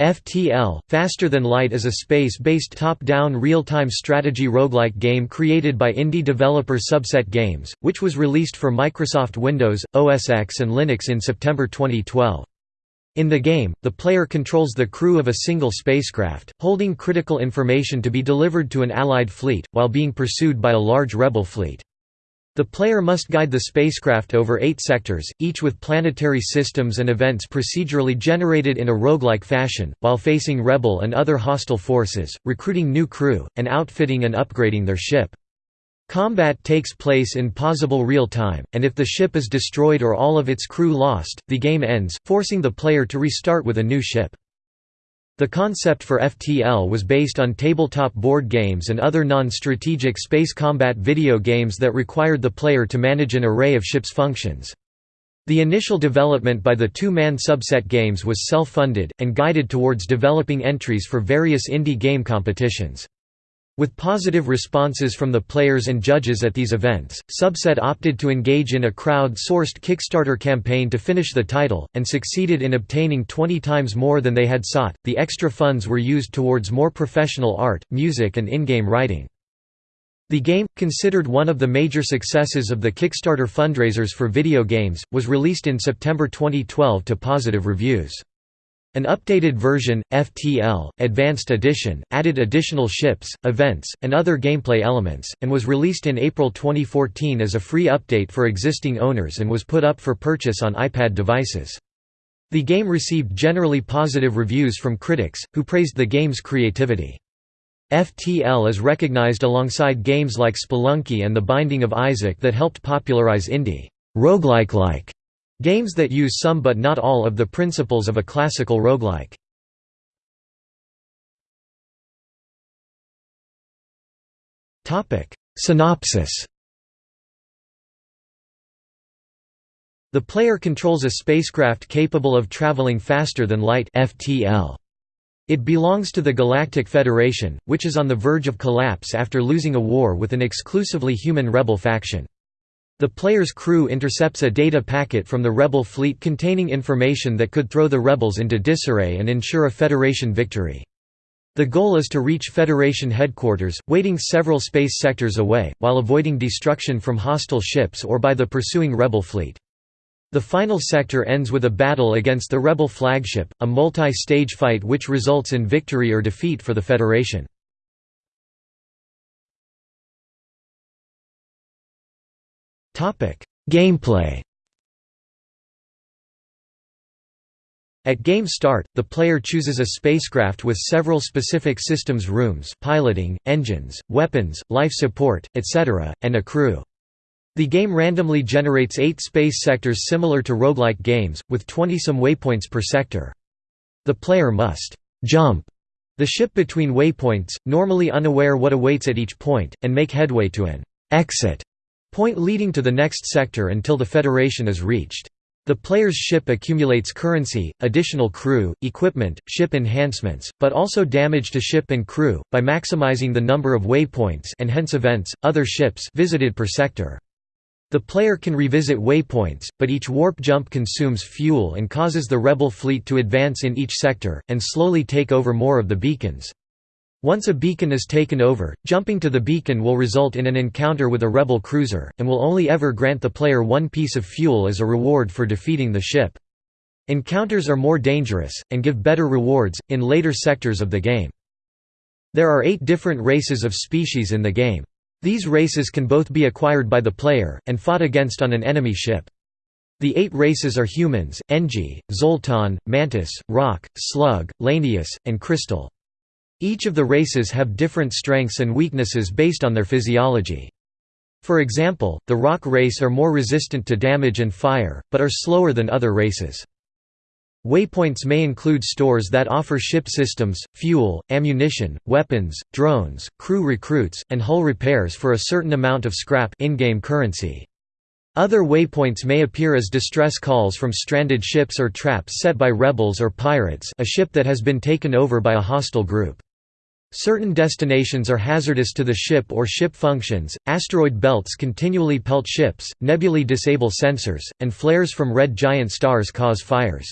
FTL, Faster Than Light is a space-based top-down real-time strategy roguelike game created by indie developer Subset Games, which was released for Microsoft Windows, OS X and Linux in September 2012. In the game, the player controls the crew of a single spacecraft, holding critical information to be delivered to an Allied fleet, while being pursued by a large rebel fleet. The player must guide the spacecraft over eight sectors, each with planetary systems and events procedurally generated in a roguelike fashion, while facing rebel and other hostile forces, recruiting new crew, and outfitting and upgrading their ship. Combat takes place in possible real time, and if the ship is destroyed or all of its crew lost, the game ends, forcing the player to restart with a new ship. The concept for FTL was based on tabletop board games and other non-strategic space combat video games that required the player to manage an array of ships' functions. The initial development by the two-man subset games was self-funded, and guided towards developing entries for various indie game competitions. With positive responses from the players and judges at these events, Subset opted to engage in a crowd-sourced Kickstarter campaign to finish the title, and succeeded in obtaining 20 times more than they had sought. The extra funds were used towards more professional art, music, and in-game writing. The game, considered one of the major successes of the Kickstarter fundraisers for video games, was released in September 2012 to positive reviews. An updated version, FTL, Advanced Edition, added additional ships, events, and other gameplay elements, and was released in April 2014 as a free update for existing owners and was put up for purchase on iPad devices. The game received generally positive reviews from critics, who praised the game's creativity. FTL is recognized alongside games like Spelunky and The Binding of Isaac that helped popularize indie roguelike-like Games that use some but not all of the principles of a classical roguelike. Synopsis The player controls a spacecraft capable of traveling faster than light FTL. It belongs to the Galactic Federation, which is on the verge of collapse after losing a war with an exclusively human rebel faction. The player's crew intercepts a data packet from the rebel fleet containing information that could throw the rebels into disarray and ensure a Federation victory. The goal is to reach Federation headquarters, waiting several space sectors away, while avoiding destruction from hostile ships or by the pursuing rebel fleet. The final sector ends with a battle against the rebel flagship, a multi-stage fight which results in victory or defeat for the Federation. Gameplay At game start, the player chooses a spacecraft with several specific systems rooms piloting, engines, weapons, life support, etc., and a crew. The game randomly generates eight space sectors similar to roguelike games, with 20-some waypoints per sector. The player must «jump» the ship between waypoints, normally unaware what awaits at each point, and make headway to an «exit» point leading to the next sector until the Federation is reached. The player's ship accumulates currency, additional crew, equipment, ship enhancements, but also damage to ship and crew, by maximizing the number of waypoints and hence events, other ships visited per sector. The player can revisit waypoints, but each warp jump consumes fuel and causes the rebel fleet to advance in each sector, and slowly take over more of the beacons. Once a beacon is taken over, jumping to the beacon will result in an encounter with a rebel cruiser, and will only ever grant the player one piece of fuel as a reward for defeating the ship. Encounters are more dangerous, and give better rewards, in later sectors of the game. There are eight different races of species in the game. These races can both be acquired by the player, and fought against on an enemy ship. The eight races are humans, Engi, Zoltan, Mantis, Rock, Slug, Lanius, and Crystal. Each of the races have different strengths and weaknesses based on their physiology. For example, the rock race are more resistant to damage and fire, but are slower than other races. Waypoints may include stores that offer ship systems, fuel, ammunition, weapons, drones, crew recruits, and hull repairs for a certain amount of scrap in-game currency. Other waypoints may appear as distress calls from stranded ships or traps set by rebels or pirates a ship that has been taken over by a hostile group. Certain destinations are hazardous to the ship or ship functions, asteroid belts continually pelt ships, nebulae disable sensors, and flares from red giant stars cause fires.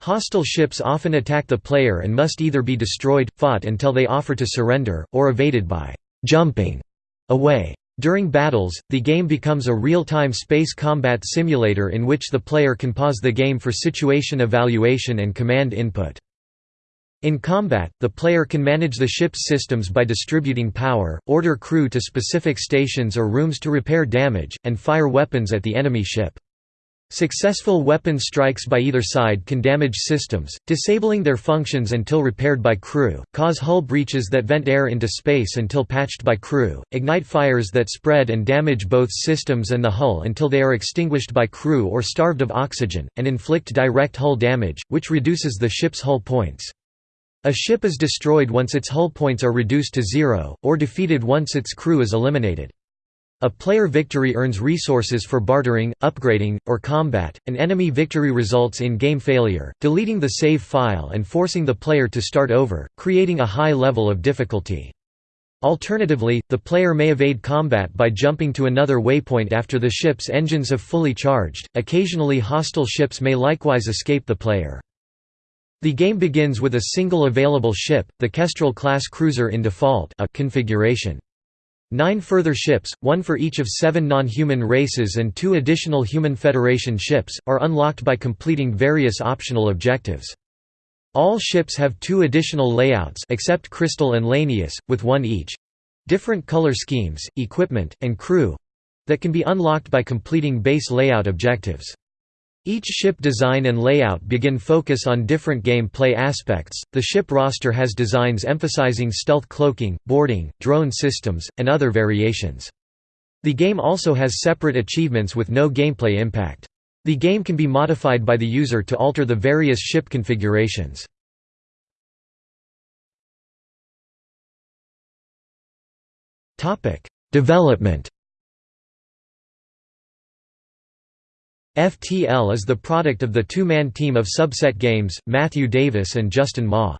Hostile ships often attack the player and must either be destroyed, fought until they offer to surrender, or evaded by «jumping» away. During battles, the game becomes a real-time space combat simulator in which the player can pause the game for situation evaluation and command input. In combat, the player can manage the ship's systems by distributing power, order crew to specific stations or rooms to repair damage, and fire weapons at the enemy ship. Successful weapon strikes by either side can damage systems, disabling their functions until repaired by crew, cause hull breaches that vent air into space until patched by crew, ignite fires that spread and damage both systems and the hull until they are extinguished by crew or starved of oxygen, and inflict direct hull damage, which reduces the ship's hull points. A ship is destroyed once its hull points are reduced to zero, or defeated once its crew is eliminated. A player victory earns resources for bartering, upgrading, or combat. An enemy victory results in game failure, deleting the save file and forcing the player to start over, creating a high level of difficulty. Alternatively, the player may evade combat by jumping to another waypoint after the ship's engines have fully charged. Occasionally, hostile ships may likewise escape the player. The game begins with a single available ship, the Kestrel-class cruiser in default a configuration. Nine further ships, one for each of seven non-human races and two additional Human Federation ships, are unlocked by completing various optional objectives. All ships have two additional layouts except Crystal and Lanius, with one each—different color schemes, equipment, and crew—that can be unlocked by completing base layout objectives. Each ship design and layout begin focus on different gameplay aspects. The ship roster has designs emphasizing stealth cloaking, boarding, drone systems, and other variations. The game also has separate achievements with no gameplay impact. The game can be modified by the user to alter the various ship configurations. Development FTL is the product of the two-man team of Subset Games, Matthew Davis and Justin Ma.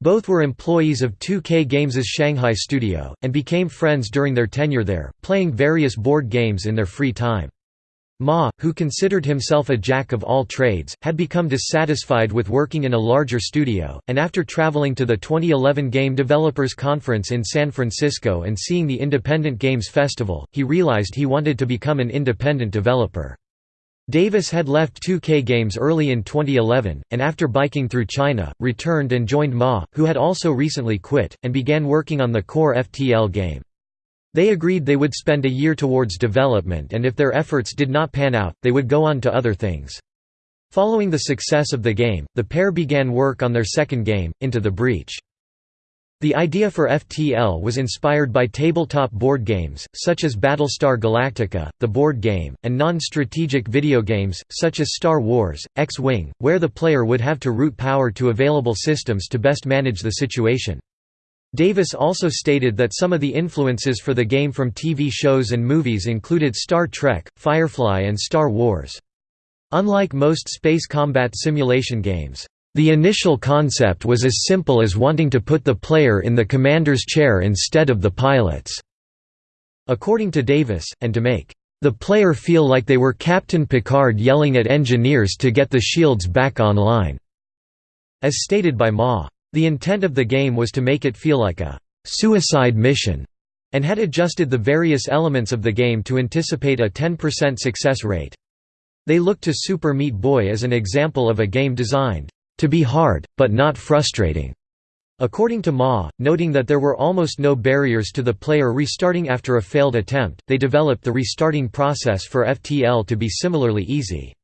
Both were employees of 2K Games' Shanghai studio, and became friends during their tenure there, playing various board games in their free time. Ma, who considered himself a jack of all trades, had become dissatisfied with working in a larger studio, and after traveling to the 2011 Game Developers Conference in San Francisco and seeing the Independent Games Festival, he realized he wanted to become an independent developer. Davis had left 2K Games early in 2011, and after biking through China, returned and joined Ma, who had also recently quit, and began working on the core FTL game. They agreed they would spend a year towards development and if their efforts did not pan out, they would go on to other things. Following the success of the game, the pair began work on their second game, Into the Breach. The idea for FTL was inspired by tabletop board games, such as Battlestar Galactica, the board game, and non-strategic video games, such as Star Wars, X-Wing, where the player would have to route power to available systems to best manage the situation. Davis also stated that some of the influences for the game from TV shows and movies included Star Trek, Firefly and Star Wars. Unlike most space combat simulation games, the initial concept was as simple as wanting to put the player in the commander's chair instead of the pilot's. According to Davis, and to make the player feel like they were Captain Picard yelling at engineers to get the shields back online. As stated by Ma. The intent of the game was to make it feel like a suicide mission, and had adjusted the various elements of the game to anticipate a 10% success rate. They looked to Super Meat Boy as an example of a game designed to be hard, but not frustrating. According to Ma, noting that there were almost no barriers to the player restarting after a failed attempt, they developed the restarting process for FTL to be similarly easy.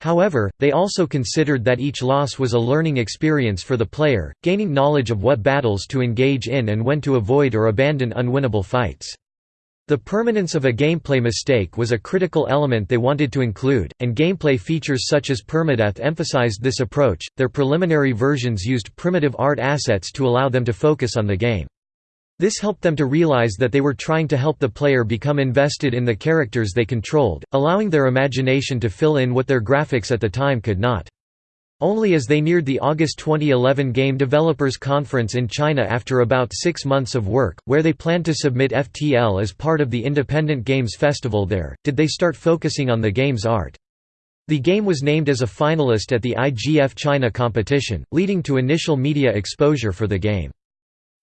However, they also considered that each loss was a learning experience for the player, gaining knowledge of what battles to engage in and when to avoid or abandon unwinnable fights. The permanence of a gameplay mistake was a critical element they wanted to include, and gameplay features such as permadeath emphasized this approach. Their preliminary versions used primitive art assets to allow them to focus on the game. This helped them to realize that they were trying to help the player become invested in the characters they controlled, allowing their imagination to fill in what their graphics at the time could not. Only as they neared the August 2011 Game Developers Conference in China after about six months of work, where they planned to submit FTL as part of the Independent Games Festival there, did they start focusing on the game's art. The game was named as a finalist at the IGF China competition, leading to initial media exposure for the game.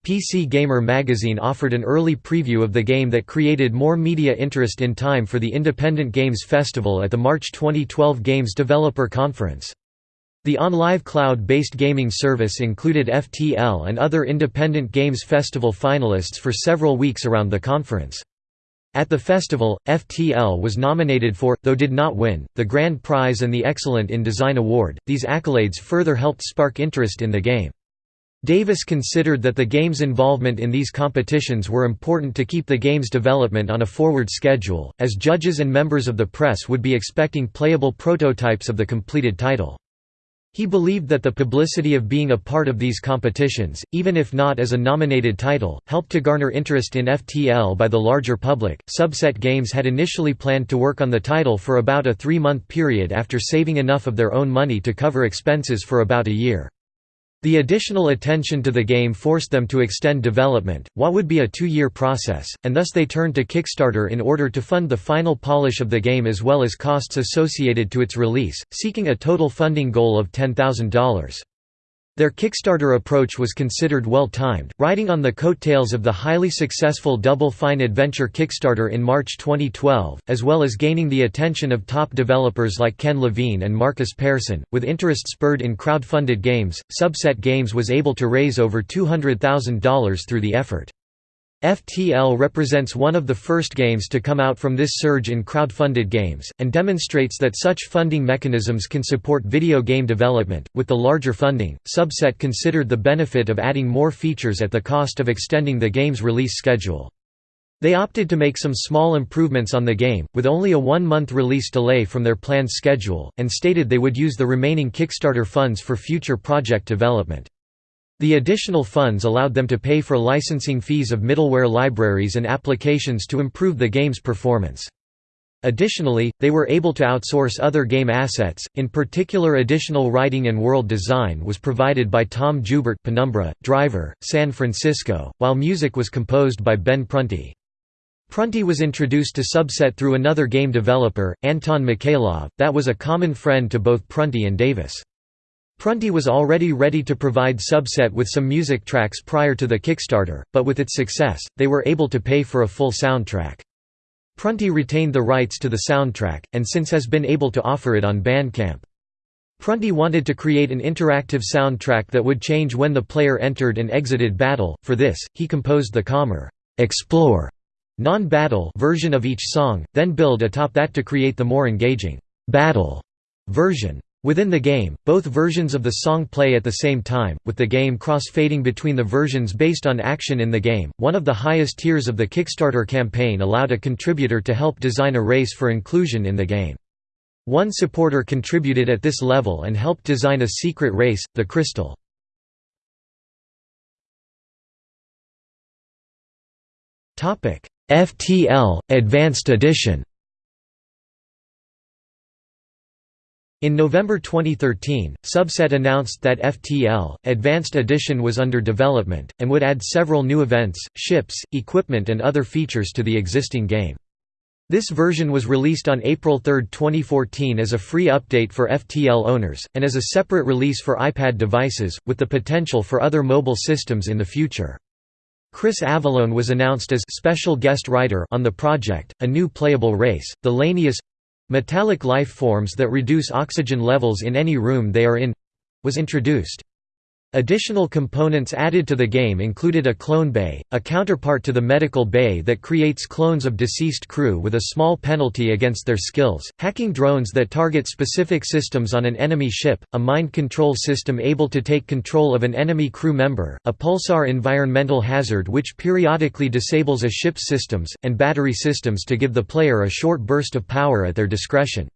PC Gamer magazine offered an early preview of the game that created more media interest in time for the Independent Games Festival at the March 2012 Games Developer Conference. The OnLive cloud-based gaming service included FTL and other Independent Games Festival finalists for several weeks around the conference. At the festival, FTL was nominated for, though did not win, the Grand Prize and the Excellent in Design Award. These accolades further helped spark interest in the game. Davis considered that the game's involvement in these competitions were important to keep the game's development on a forward schedule, as judges and members of the press would be expecting playable prototypes of the completed title. He believed that the publicity of being a part of these competitions, even if not as a nominated title, helped to garner interest in FTL by the larger public. Subset Games had initially planned to work on the title for about a three month period after saving enough of their own money to cover expenses for about a year. The additional attention to the game forced them to extend development, what would be a two-year process, and thus they turned to Kickstarter in order to fund the final polish of the game as well as costs associated to its release, seeking a total funding goal of $10,000. Their Kickstarter approach was considered well-timed, riding on the coattails of the highly successful Double Fine Adventure Kickstarter in March 2012, as well as gaining the attention of top developers like Ken Levine and Markus Persson. With interest spurred in crowd-funded games, Subset Games was able to raise over $200,000 through the effort. FTL represents one of the first games to come out from this surge in crowd-funded games, and demonstrates that such funding mechanisms can support video game development. With the larger funding, Subset considered the benefit of adding more features at the cost of extending the game's release schedule. They opted to make some small improvements on the game, with only a one-month release delay from their planned schedule, and stated they would use the remaining Kickstarter funds for future project development. The additional funds allowed them to pay for licensing fees of middleware libraries and applications to improve the game's performance. Additionally, they were able to outsource other game assets, in particular additional writing and world design was provided by Tom Jubert Penumbra, Driver, San Francisco, while music was composed by Ben Prunty. Prunty was introduced to Subset through another game developer, Anton Mikhailov, that was a common friend to both Prunty and Davis. Prunty was already ready to provide Subset with some music tracks prior to the Kickstarter, but with its success, they were able to pay for a full soundtrack. Prunty retained the rights to the soundtrack, and since has been able to offer it on Bandcamp. Prunty wanted to create an interactive soundtrack that would change when the player entered and exited battle, for this, he composed the calmer, explore non-battle version of each song, then build atop that to create the more engaging battle version. Within the game, both versions of the song play at the same time, with the game cross-fading between the versions based on action in the game. One of the highest tiers of the Kickstarter campaign allowed a contributor to help design a race for inclusion in the game. One supporter contributed at this level and helped design a secret race, the Crystal. FTL Advanced Edition In November 2013, Subset announced that FTL, Advanced Edition was under development, and would add several new events, ships, equipment and other features to the existing game. This version was released on April 3, 2014 as a free update for FTL owners, and as a separate release for iPad devices, with the potential for other mobile systems in the future. Chris Avellone was announced as special guest writer on the project, a new playable race, the Lanius Metallic life forms that reduce oxygen levels in any room they are in—was introduced. Additional components added to the game included a clone bay, a counterpart to the medical bay that creates clones of deceased crew with a small penalty against their skills, hacking drones that target specific systems on an enemy ship, a mind control system able to take control of an enemy crew member, a pulsar environmental hazard which periodically disables a ship's systems, and battery systems to give the player a short burst of power at their discretion.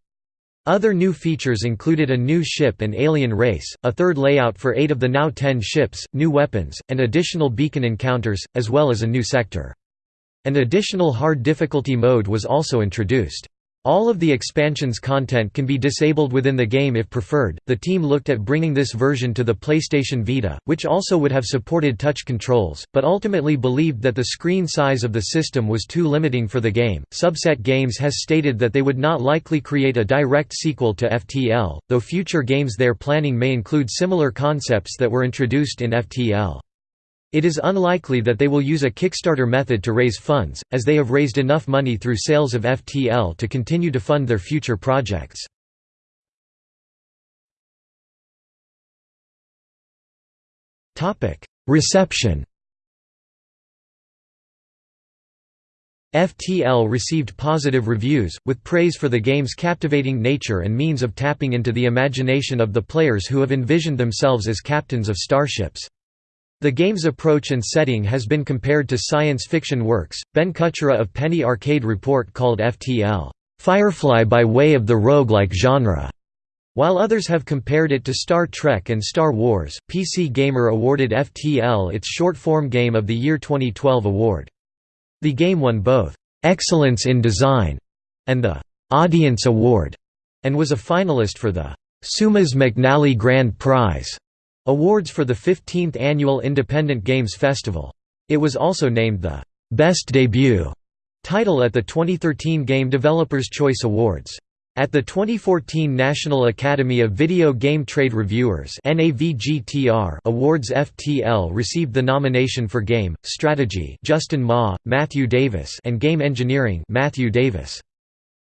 Other new features included a new ship and alien race, a third layout for eight of the now ten ships, new weapons, and additional beacon encounters, as well as a new sector. An additional hard difficulty mode was also introduced. All of the expansion's content can be disabled within the game if preferred. The team looked at bringing this version to the PlayStation Vita, which also would have supported touch controls, but ultimately believed that the screen size of the system was too limiting for the game. Subset Games has stated that they would not likely create a direct sequel to FTL, though future games they're planning may include similar concepts that were introduced in FTL. It is unlikely that they will use a Kickstarter method to raise funds, as they have raised enough money through sales of FTL to continue to fund their future projects. Reception FTL received positive reviews, with praise for the game's captivating nature and means of tapping into the imagination of the players who have envisioned themselves as captains of starships. The game's approach and setting has been compared to science fiction works. Ben Kuchera of Penny Arcade Report called FTL, Firefly by way of the roguelike genre. While others have compared it to Star Trek and Star Wars, PC Gamer awarded FTL its short-form Game of the Year 2012 award. The game won both Excellence in Design and the Audience Award, and was a finalist for the Seumas McNally Grand Prize. Awards for the 15th Annual Independent Games Festival. It was also named the «Best Debut» title at the 2013 Game Developers' Choice Awards. At the 2014 National Academy of Video Game Trade Reviewers Awards FTL received the nomination for Game, Strategy Justin Ma, Matthew Davis and Game Engineering Matthew Davis.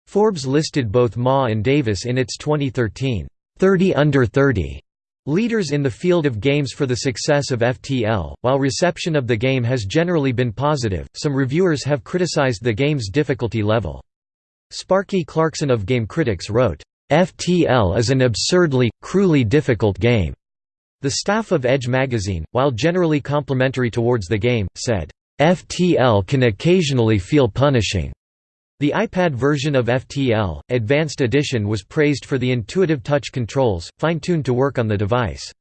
Forbes listed both Ma and Davis in its 2013 30 Under 30 Leaders in the field of games for the success of FTL, while reception of the game has generally been positive, some reviewers have criticized the game's difficulty level. Sparky Clarkson of Game Critics wrote, "...FTL is an absurdly, cruelly difficult game." The staff of Edge magazine, while generally complimentary towards the game, said, "...FTL can occasionally feel punishing." The iPad version of FTL, Advanced Edition was praised for the intuitive touch controls, fine-tuned to work on the device.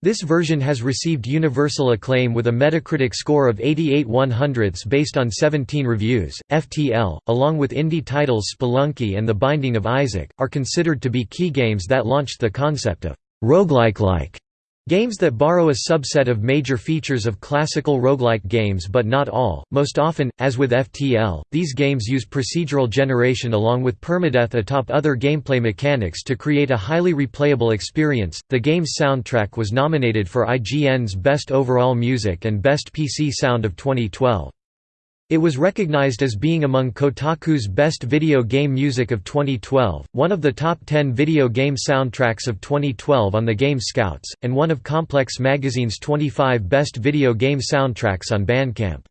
This version has received universal acclaim with a Metacritic score of 88 100ths based on 17 reviews. FTL, along with indie titles Spelunky and The Binding of Isaac, are considered to be key games that launched the concept of roguelike-like Games that borrow a subset of major features of classical roguelike games but not all, most often, as with FTL, these games use procedural generation along with permadeath atop other gameplay mechanics to create a highly replayable experience. The game's soundtrack was nominated for IGN's Best Overall Music and Best PC Sound of 2012. It was recognized as being among Kotaku's best video game music of 2012, one of the top 10 video game soundtracks of 2012 on the Game Scouts, and one of Complex Magazine's 25 best video game soundtracks on Bandcamp.